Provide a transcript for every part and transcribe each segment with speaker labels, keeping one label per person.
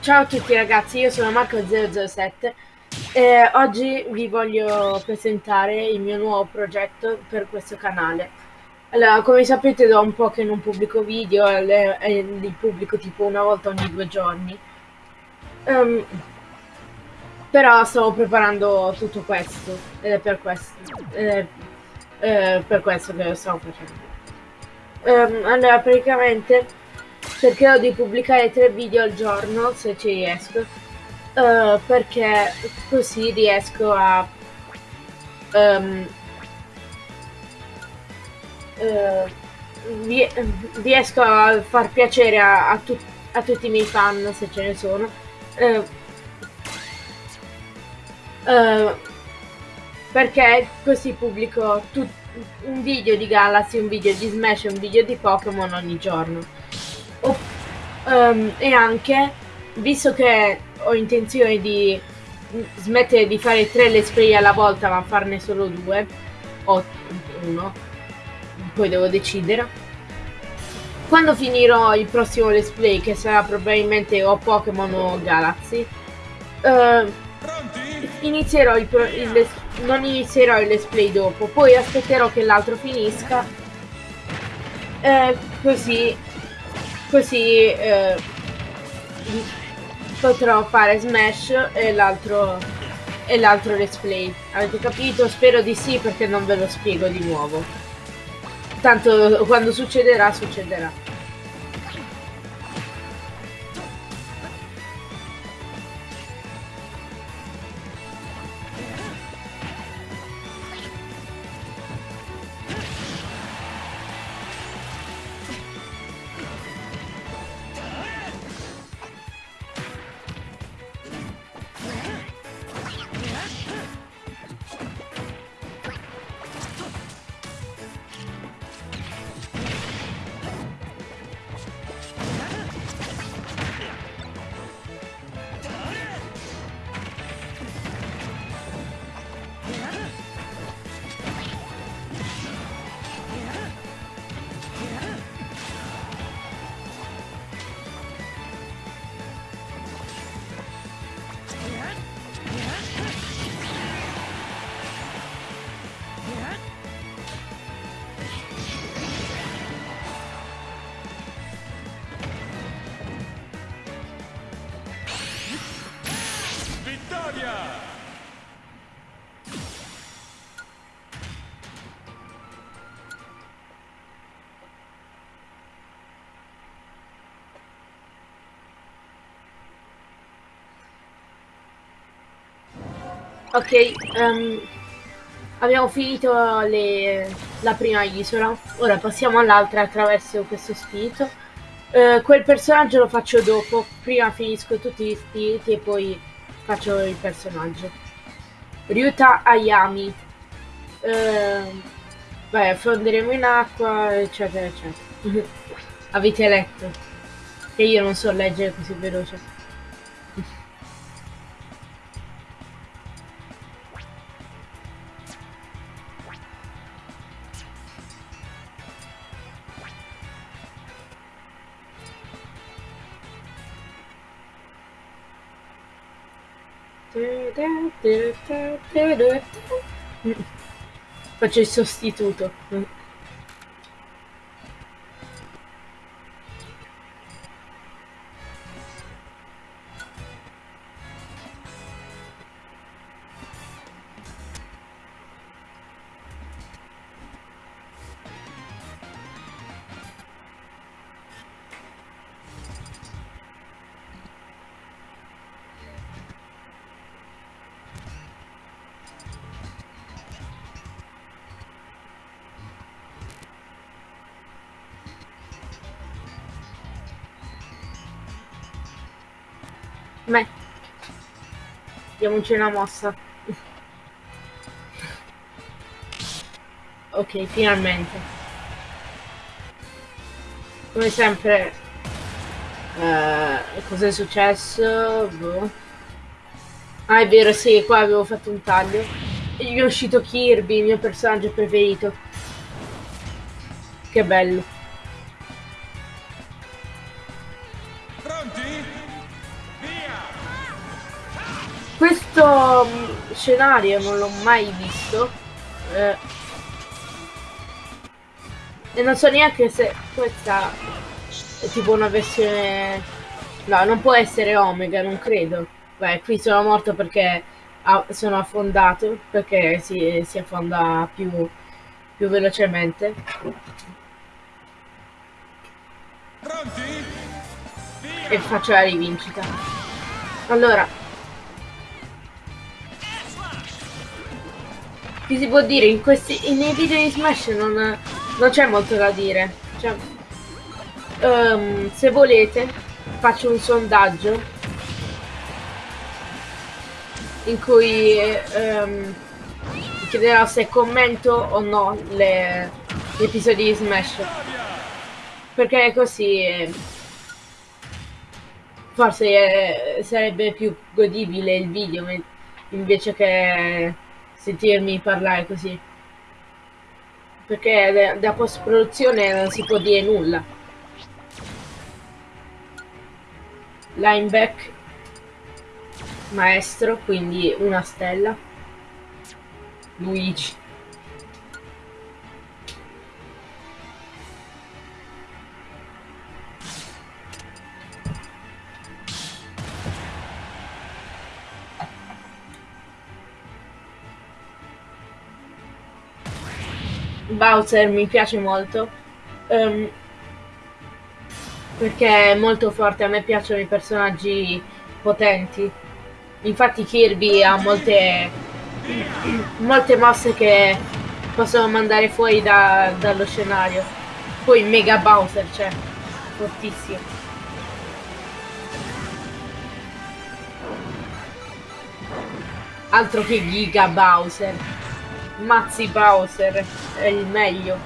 Speaker 1: Ciao a tutti ragazzi, io sono Marco007 e oggi vi voglio presentare il mio nuovo progetto per questo canale. Allora, come sapete da un po' che non pubblico video li pubblico tipo una volta ogni due giorni. Um, però stavo preparando tutto questo ed è per questo, ed è, eh, per questo che lo stavo facendo. Um, allora, praticamente cercherò di pubblicare tre video al giorno se ci riesco. Uh, perché così riesco a um, uh, riesco a far piacere a, a, tu a, tutti i miei fan se ce ne sono. Uh, perché così pubblico un video di Galaxy, un video di Smash e un video di Pokémon ogni giorno um, e anche, visto che ho intenzione di smettere di fare tre let's play alla volta ma farne solo due o uno poi devo decidere. Quando finirò il prossimo let's play che sarà probabilmente o Pokémon o Galaxy uh, inizierò il, il non inizierò il let's play dopo poi aspetterò che l'altro finisca eh, così così eh, potrò fare Smash e l'altro e l'altro let's play. Avete capito? spero di sì perché non ve lo spiego di nuovo. Tanto quando succederà succederà Ok, um, abbiamo finito le, la prima isola, ora passiamo all'altra attraverso questo spirito. Uh, quel personaggio lo faccio dopo, prima finisco tutti gli spiriti e poi faccio il personaggio. Ryuta Ayami. Uh, beh, affonderemo in acqua, eccetera, eccetera. Avete letto? Che io non so leggere così veloce. Faccio il sostituto. Diamoci una mossa. ok, finalmente. Come sempre... Uh, Cos'è successo? Boh. Ah, è vero, sì, qua avevo fatto un taglio. E gli è uscito Kirby, il mio personaggio preferito. Che bello. Scenario non l'ho mai visto. Eh, e non so neanche se questa è tipo una versione... No, non può essere Omega, non credo. Beh, qui sono morto perché sono affondato, perché si, si affonda più, più velocemente. Pronti? E faccio la rivincita. Allora. Che si può dire? In questi, nei video di Smash non, non c'è molto da dire. Cioè, um, se volete, faccio un sondaggio in cui um, chiederò se commento o no le, gli episodi di Smash. Perché così forse eh, sarebbe più godibile il video invece che sentirmi parlare così. Perché da post produzione non si può dire nulla. Lineback maestro, quindi una stella. Luigi. Bowser mi piace molto um, perché è molto forte, a me piacciono i personaggi potenti. Infatti Kirby ha molte, molte mosse che possono mandare fuori da, dallo scenario. Poi Mega Bowser, cioè, fortissimo. Altro che Giga Bowser. Mazzi Bowser è il meglio.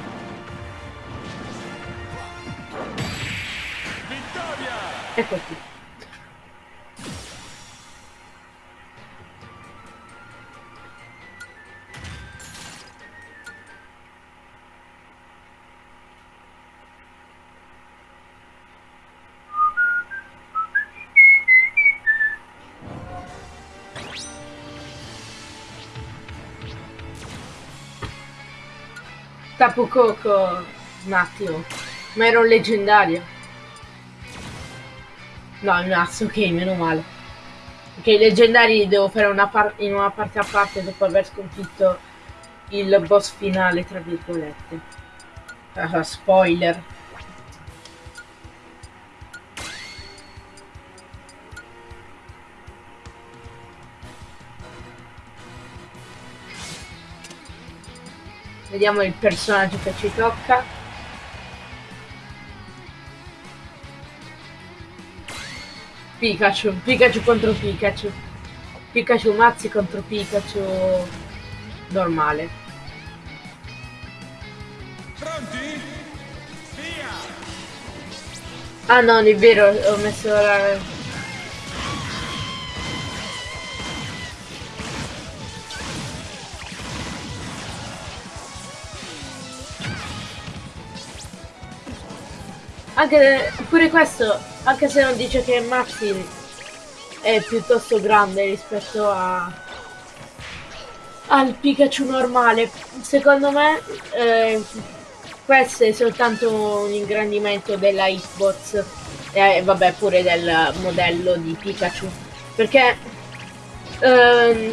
Speaker 1: Ecco qui. Tapu Coco un attimo. Ma era un leggendario. No, un asso, ok, meno male. Ok, i leggendari devo fare una in una parte a parte dopo aver sconfitto il boss finale, tra virgolette. Uh, spoiler. Vediamo il personaggio che ci tocca. Pikachu, Pikachu contro Pikachu. Pikachu mazzi contro Pikachu normale. Pronti? Via! Ah no, è vero, ho messo la... Anche pure questo, anche se non dice che Maxi è piuttosto grande rispetto a al Pikachu normale, secondo me eh, questo è soltanto un ingrandimento della Xbox. E eh, vabbè pure del modello di Pikachu. Perché ehm,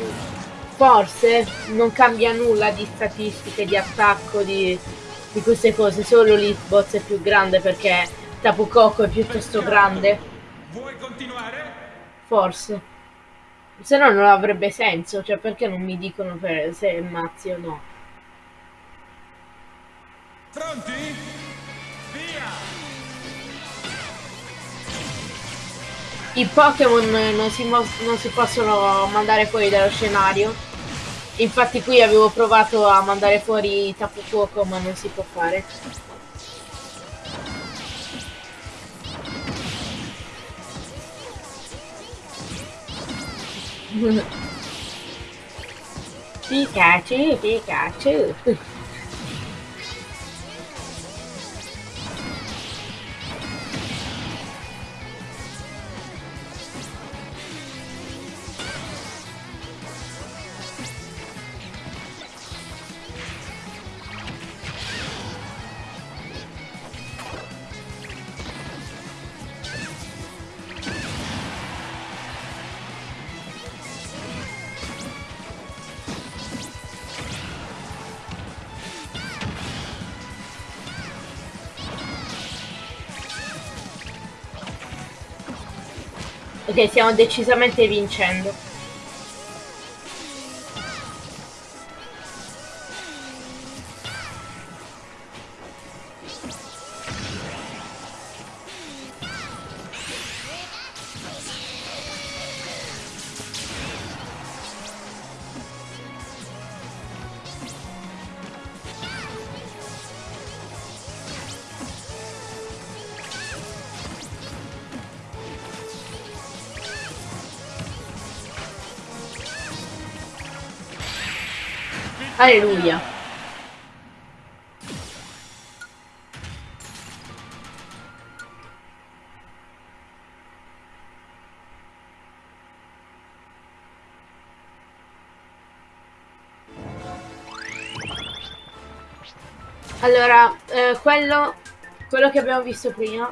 Speaker 1: forse non cambia nulla di statistiche di attacco di di queste cose, solo l'Xbox è più grande perché Tapu Koko è piuttosto grande. Vuoi continuare? Forse. Se no non avrebbe senso, cioè perché non mi dicono per se è mazzi o no. Pronti? Via! I Pokémon non si, non si possono mandare fuori dallo scenario Infatti qui avevo provato a mandare fuori Tapu Fuoco ma non si può fare. Pikachu, Pikachu. Ok, stiamo decisamente vincendo. Alleluia. Allora, eh, quello, quello che abbiamo visto prima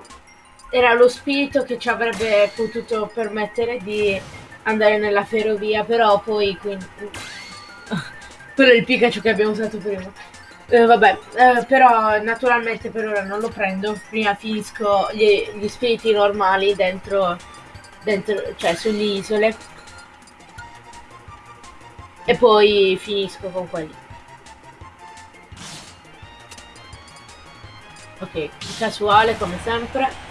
Speaker 1: era lo spirito che ci avrebbe potuto permettere di andare nella ferrovia, però poi quindi, quello è il Pikachu che abbiamo usato prima. Eh, vabbè, eh, però naturalmente per ora non lo prendo. Prima finisco gli, gli spiriti normali dentro, dentro, cioè sulle isole. E poi finisco con quelli. Ok, casuale come sempre.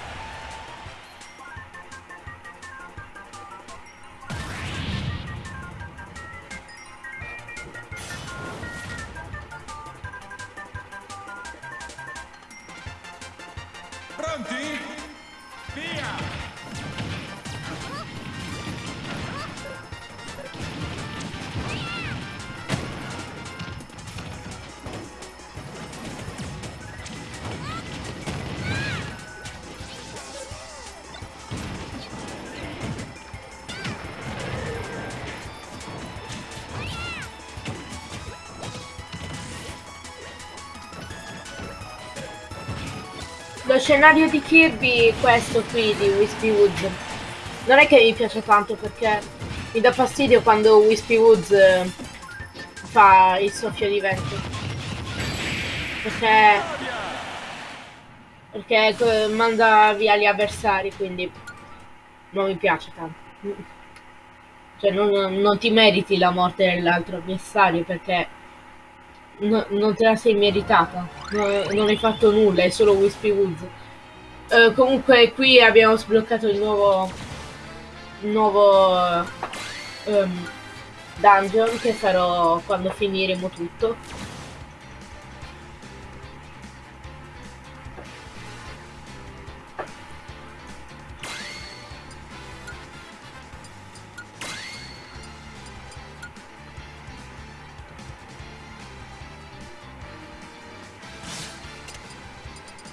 Speaker 1: Scenario di Kirby, questo qui di Wispy Woods, non è che mi piace tanto perché mi dà fastidio quando Wispy Woods eh, fa il soffio di vento. Perché, perché manda via gli avversari, quindi non mi piace tanto. Cioè non, non ti meriti la morte dell'altro avversario perché no, non te la sei meritata. No, non hai fatto nulla, è solo Wispy Woods. Uh, comunque qui abbiamo sbloccato il nuovo nuovo um, dungeon che farò quando finiremo tutto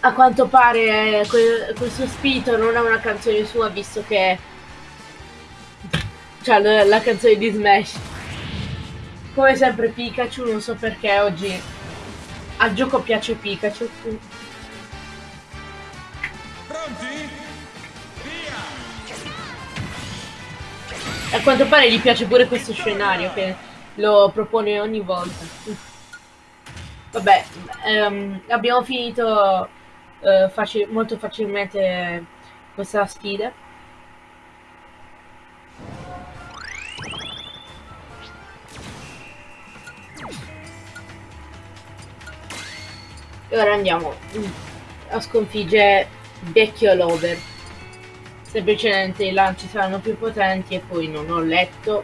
Speaker 1: a quanto pare eh, questo spirito non è una canzone sua visto che cioè la, la canzone di Smash. Come sempre Pikachu non so perché oggi al gioco piace Pikachu. Pronti? via! A quanto pare gli piace pure questo scenario che lo propone ogni volta. Vabbè ehm, abbiamo finito eh, facil molto facilmente questa sfida. E ora andiamo a sconfiggere vecchio Lover. Semplicemente i lanci saranno più potenti e poi non ho letto.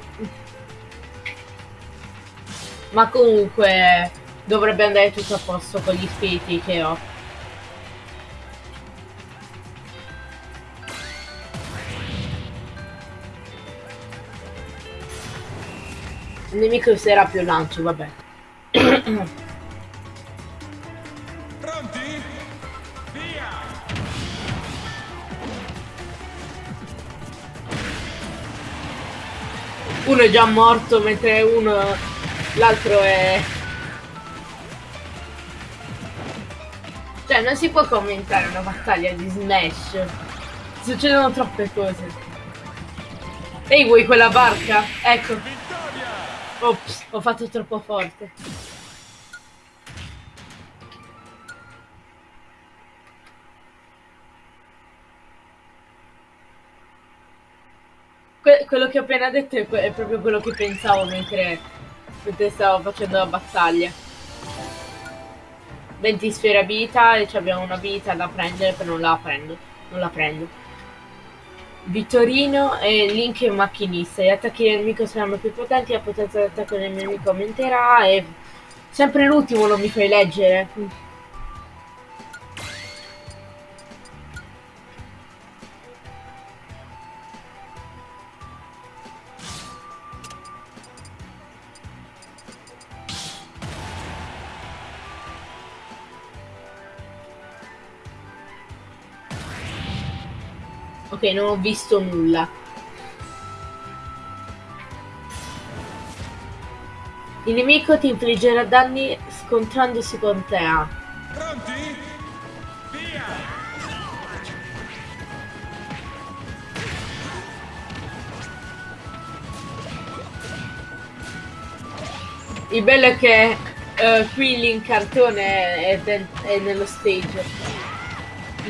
Speaker 1: Ma comunque dovrebbe andare tutto a posto con gli spiriti che ho. Il nemico userà più lancio, vabbè. Pronti? Via! Uno è già morto mentre uno... L'altro è... Cioè, non si può commentare una battaglia di Smash. Succedono troppe cose. Ehi, vuoi quella barca? Ecco. Ops, ho fatto troppo forte. que quello che ho appena detto è, è, proprio quello che pensavo mentre, mentre stavo facendo la battaglia. 20 sfere abilità e abbiamo una abilità da prendere, però non la prendo. Non la prendo. Vittorino e Link è un macchinista. Gli attacchi del nemico saranno più potenti, la potenza d'attacco del nemico aumenterà e... Sempre l'ultimo non mi fai leggere. Ok, non ho visto nulla. Il nemico ti infliggerà danni scontrandosi con te. Pronti? Via! Il bello è che uh, qui l'incartone è, è, è nello stage.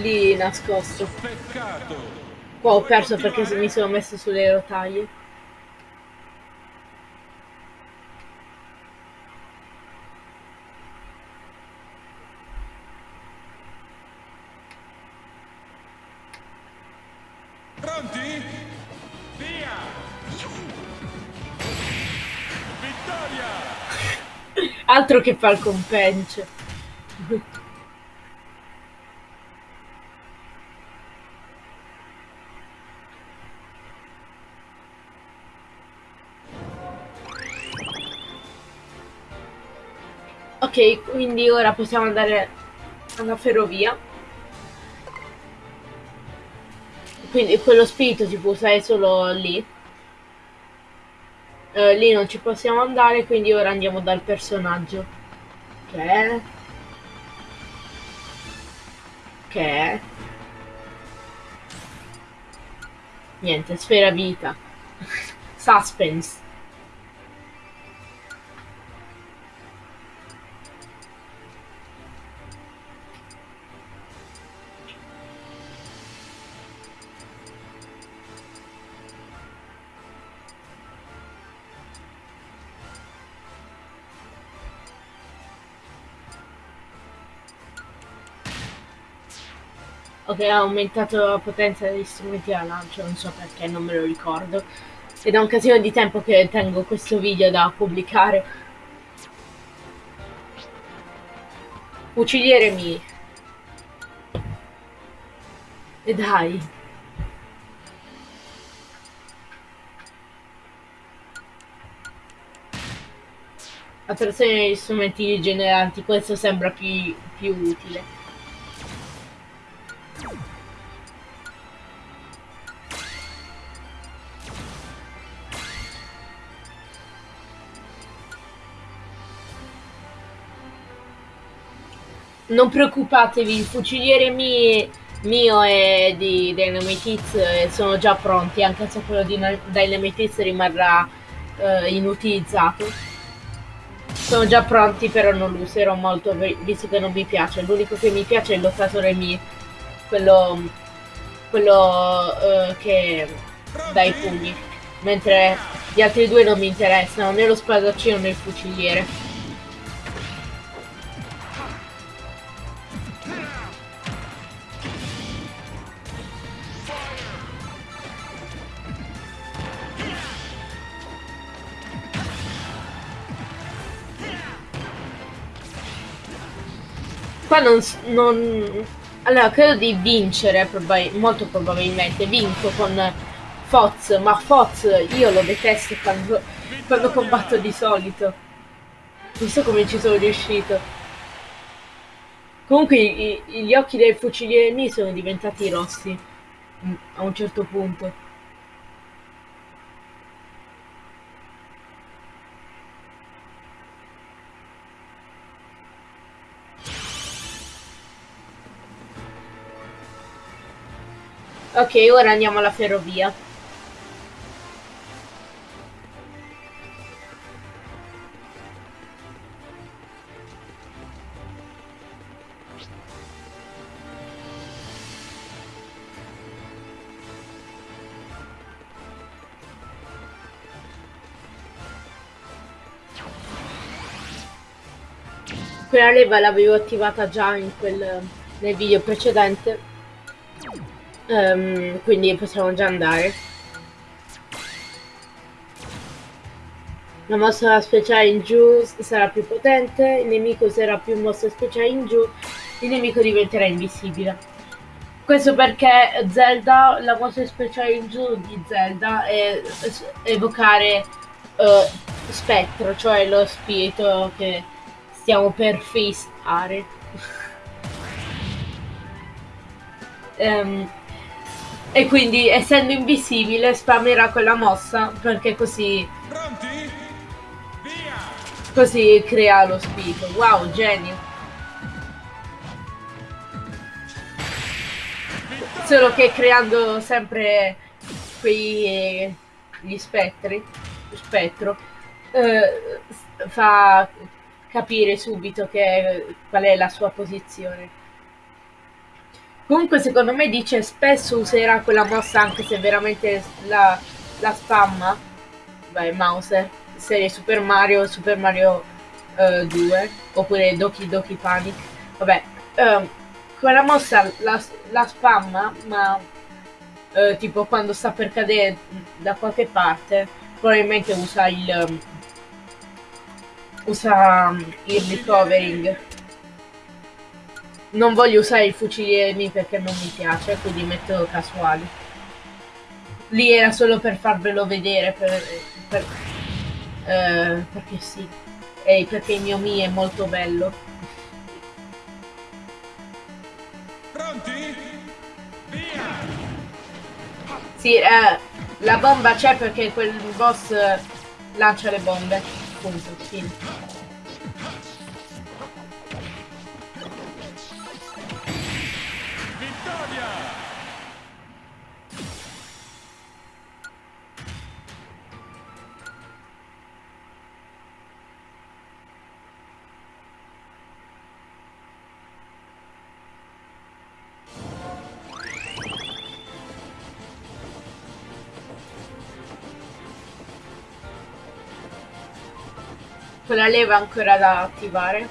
Speaker 1: Lì nascosto. Peccato. Qua ho perso perché mi sono messo sulle rotaie.
Speaker 2: Pronti? Via! Vittoria!
Speaker 1: Altro che fa il Ok, quindi ora possiamo andare alla ferrovia. Quindi quello spirito si può usare solo lì. Uh, lì non ci possiamo andare, quindi ora andiamo dal personaggio. Che. Che. Niente, sfera vita. Suspense. Ok, ha aumentato la potenza degli strumenti da lancio, non so perché, non me lo ricordo. È un casino di tempo che tengo questo video da pubblicare. Fuciliere mi. E dai. Attrazione degli strumenti rigeneranti, questo sembra più, più utile. Non preoccupatevi, il fuciliere mio, mio e di Dynamite eh, sono già pronti, anche se quello di Dynamite rimarrà uh, inutilizzato. Sono già pronti, però non lo userò molto, visto che non mi piace. L'unico che mi piace è il lottatore mio, quello, quello uh, che dà i pugni. Mentre gli altri due non mi interessano, né lo spadaccino né il fuciliere. Qua non, non... Allora, credo di vincere, probabil molto probabilmente. Vinco con Foz, ma Foz io lo detesto quando, quando combatto di solito. Non so come ci sono riuscito. Comunque i, gli occhi dei fucilieri miei sono diventati rossi. Mm, a un certo punto. Ok, ora andiamo alla ferrovia. Quella leva l'avevo attivata già in quel, nel video precedente. Um, quindi possiamo già andare. La mossa speciale in giù sarà più potente, il nemico userà più mosse speciali in giù, il nemico diventerà invisibile. Questo perché Zelda, la mossa speciale in giù di Zelda è evocare uh, spettro, cioè lo spirito che stiamo per fissare. um, e quindi essendo invisibile spammerà quella mossa perché così così crea lo spirito. Wow, genio. Solo che creando sempre quei gli spettri, spettro, eh, fa capire subito che, qual è la sua posizione. Comunque secondo me dice spesso userà quella mossa anche se veramente la, la spamma. Beh, Mauser, serie Super Mario, Super Mario uh, 2, oppure Doki Doki Panic. Vabbè, uh, quella mossa la, la spamma, ma uh, tipo quando sta per cadere da qualche parte, probabilmente usa il... Um, usa um, il recovering non voglio usare i fucili perché non mi piace, quindi metto casuali. Lì era solo per farvelo vedere, per, per, eh, perché sì, e perché il mio Mi è molto bello.
Speaker 2: Pronti? Via!
Speaker 1: Sì, eh, la bomba c'è perché quel boss lancia le bombe. Punto, fine. Quella leva ancora da attivare.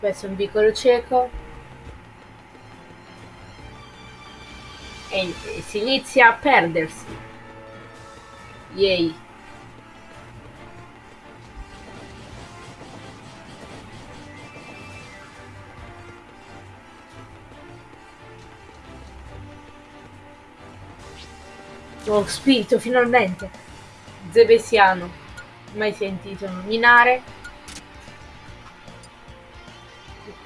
Speaker 1: Questo è un piccolo cieco. E, si inizia a perdersi. Yay Oh, spirito, finalmente! Zebesiano. Mai sentito nominare.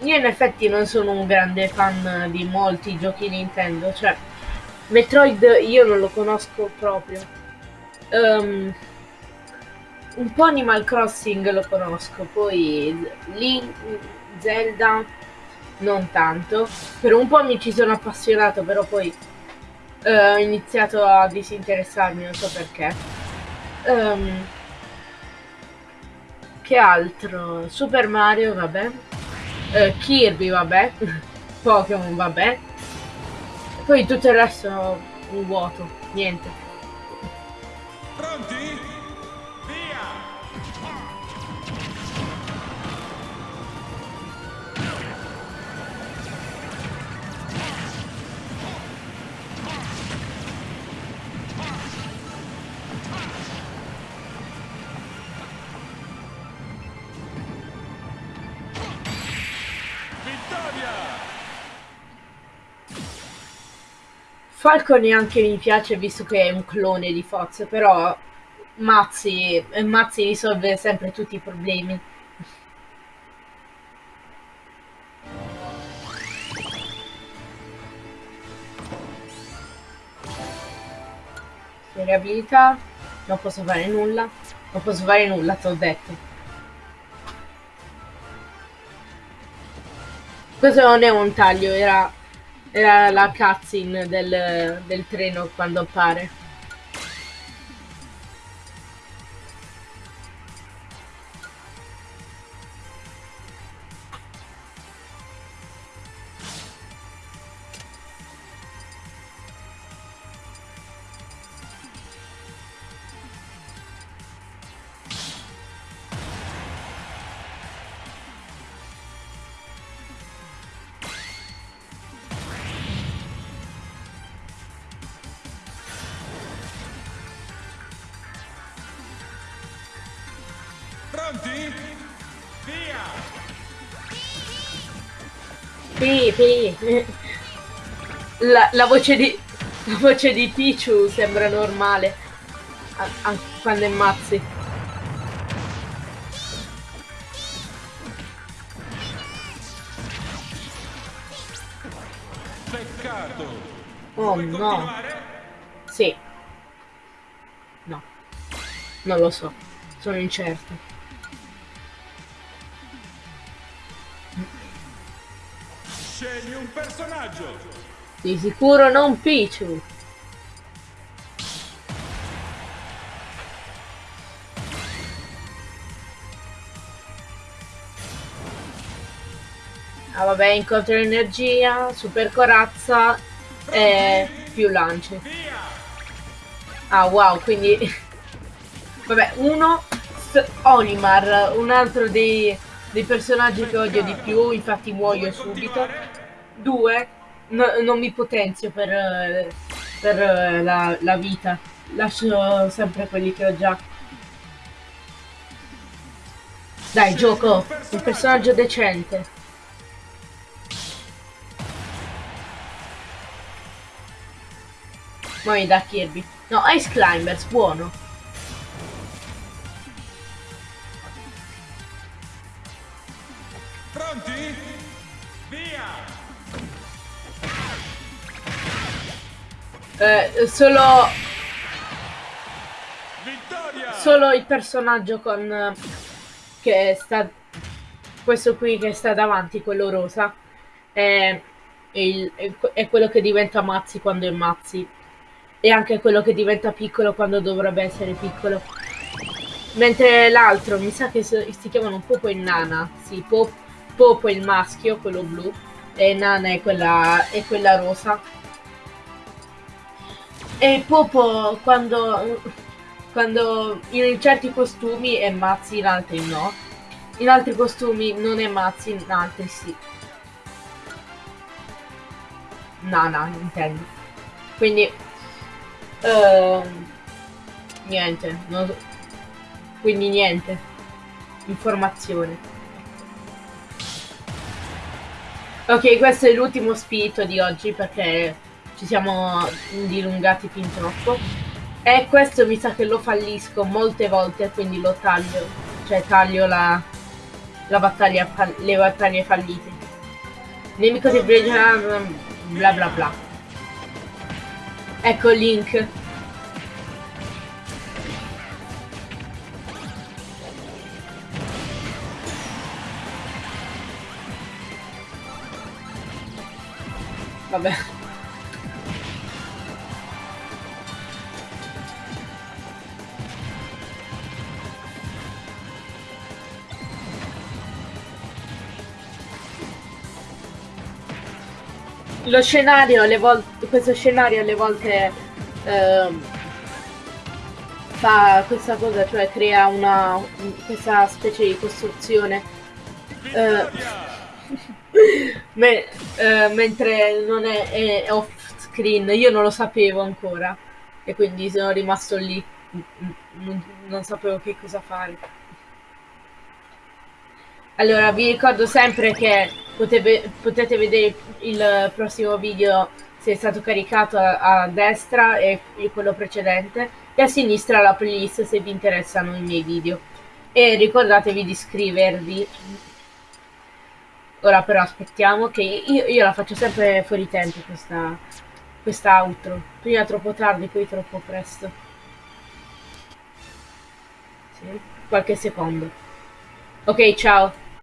Speaker 1: Io in effetti non sono un grande fan di molti giochi Nintendo, cioè Metroid io non lo conosco proprio. Um, un po' Animal Crossing lo conosco, poi Link, Zelda non tanto. Per un po' mi ci sono appassionato, però poi uh, ho iniziato a disinteressarmi, non so perché. Um, che altro? Super Mario, vabbè. Uh, Kirby, vabbè. Pokémon, vabbè. Poi tutto il resto un vuoto, niente.
Speaker 2: Pronti?
Speaker 1: Falco neanche mi piace visto che è un clone di Fox, però Mazzi, Mazzi risolve sempre tutti i problemi. Serie abilità, non posso fare nulla, non posso fare nulla, ti ho detto. Questo non è un taglio, era era la cutscene del, del treno quando appare.
Speaker 2: Pronti? Via!
Speaker 1: Pi, pi. La, la voce di... La voce di Pichu sembra normale. a- Anche quando è mazzi.
Speaker 2: Peccato!
Speaker 1: Oh
Speaker 2: Vuoi
Speaker 1: no.
Speaker 2: continuare?
Speaker 1: Sì. No. Non lo so. Sono incerto.
Speaker 2: Scegli un personaggio!
Speaker 1: Di sicuro non Pichu. Ah vabbè, incontro energia, super corazza e più lanci. Ah wow, quindi... Vabbè, uno, Onimar, un altro dei, dei personaggi che odio di più, infatti muoio subito. Due, no- non mi potenzio per, per eh, la, la vita. Lascio sempre quelli che ho già. Dai, gioco, un personaggio decente. Muoio da Kirby. No, Ice Climbers, buono. Eh, solo,
Speaker 2: Vittoria!
Speaker 1: solo il personaggio con... eh, che sta... Questo qui che sta davanti, quello rosa, è, il- è que- è quello che diventa Mazzi quando è Mazzi. E anche quello che diventa piccolo quando dovrebbe essere piccolo. Mentre l'altro, mi sa che si chiamano Popo e Nana. Sì, Po- Popo è il maschio, quello blu, e Nana è quella, è quella rosa. E Popo quando, quando in certi costumi è Mazzi, in altri no. In altri costumi non è Mazzi, in altri sì. Nana, intendo. Quindi, ehm, niente. so- quindi niente. Informazione. Ok, questo è l'ultimo spirito di oggi perché ci siamo dilungati fin troppo. E questo mi sa che lo fallisco molte volte, quindi lo taglio. Cioè taglio la, la battaglia, le battaglie fallite. Nemico di Bridger, bla bla bla. Ecco Link. Vabbè. Lo scenario alle volte, questo scenario alle volte ehm, fa questa cosa, cioè crea una un- questa specie di costruzione
Speaker 2: Vittoria!
Speaker 1: Me- eh, mentre non è, è off screen, io non lo sapevo ancora e quindi sono rimasto lì, non, non sapevo che cosa fare. Allora, vi ricordo sempre che potete, potete vedere il prossimo video se è stato caricato a, a destra e quello precedente e a sinistra la playlist se vi interessano i miei video. E ricordatevi di iscrivervi Ora però aspettiamo che io, io la faccio sempre fuori tempo questa, questa outro. Prima troppo tardi, poi troppo presto. Sì, qualche secondo. Ok, ciao.